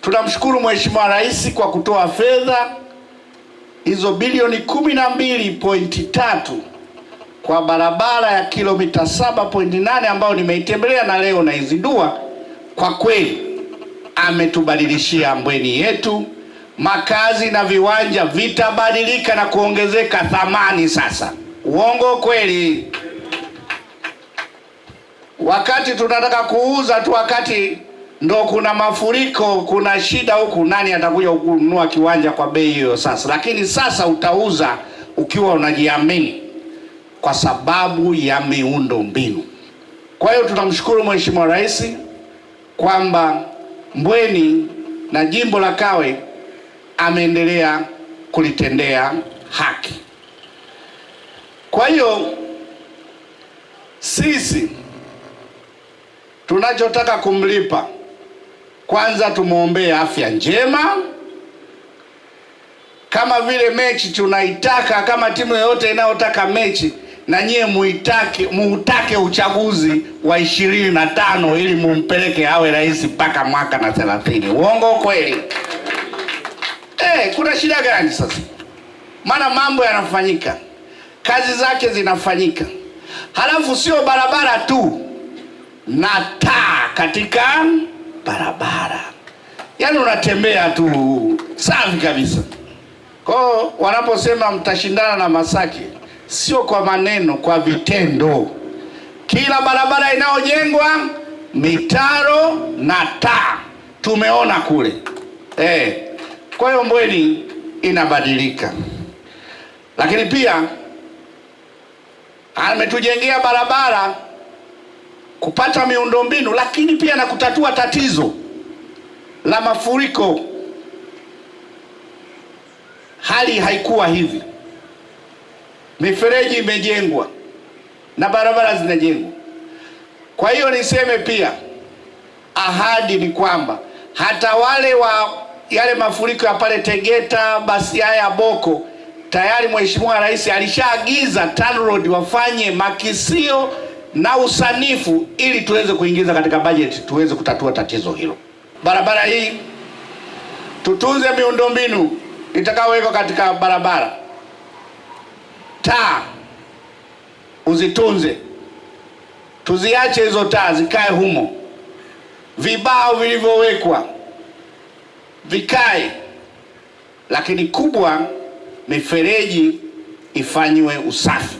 Tunamshukuru Mheshimiwa Rais kwa kutoa fedha hizo bilioni kumi na mbili pointi tatu kwa barabara ya kilomita 7.8 ambayo nimeitembelea na leo naizindua. Kwa kweli ametubadilishia Mbweni yetu, makazi na viwanja vitabadilika na kuongezeka thamani sasa. Uongo kweli? Wakati tunataka kuuza tu, wakati ndo kuna mafuriko, kuna shida huku, nani atakuja kununua kiwanja kwa bei hiyo sasa? Lakini sasa utauza ukiwa unajiamini kwa sababu ya miundo mbinu. Kwa hiyo tunamshukuru Mheshimiwa Rais kwamba Mbweni na jimbo la Kawe ameendelea kulitendea haki. Kwa hiyo sisi tunachotaka kumlipa kwanza, tumwombee afya njema, kama vile mechi tunaitaka, kama timu yoyote inayotaka mechi na nyie muitake muutake uchaguzi wa ishirini na tano ili mumpeleke awe rais mpaka mwaka na thelathini. Uongo kweli? Eh, kuna shida gani sasa? Maana mambo yanafanyika, kazi zake zinafanyika, halafu sio barabara tu na taa katika barabara, yaani unatembea tu safi kabisa. Kwao wanaposema mtashindana na Masaki sio kwa maneno, kwa vitendo. Kila barabara inayojengwa mitaro na taa tumeona kule eh. Kwa hiyo Mbweni inabadilika, lakini pia ametujengea barabara kupata miundombinu, lakini pia na kutatua tatizo la mafuriko. Hali haikuwa hivi mifereji imejengwa na barabara zinajengwa. Kwa hiyo niseme pia, ahadi ni kwamba hata wale wa yale mafuriko ya pale Tegeta, basi haya Boko, tayari Mheshimiwa Rais alishaagiza TANROADS wafanye makisio na usanifu ili tuweze kuingiza katika bajeti tuweze kutatua tatizo hilo. Barabara hii tutunze miundombinu itakayowekwa katika barabara taa uzitunze, tuziache hizo taa zikae humo, vibao vilivyowekwa vikae, lakini kubwa mifereji ifanyiwe usafi.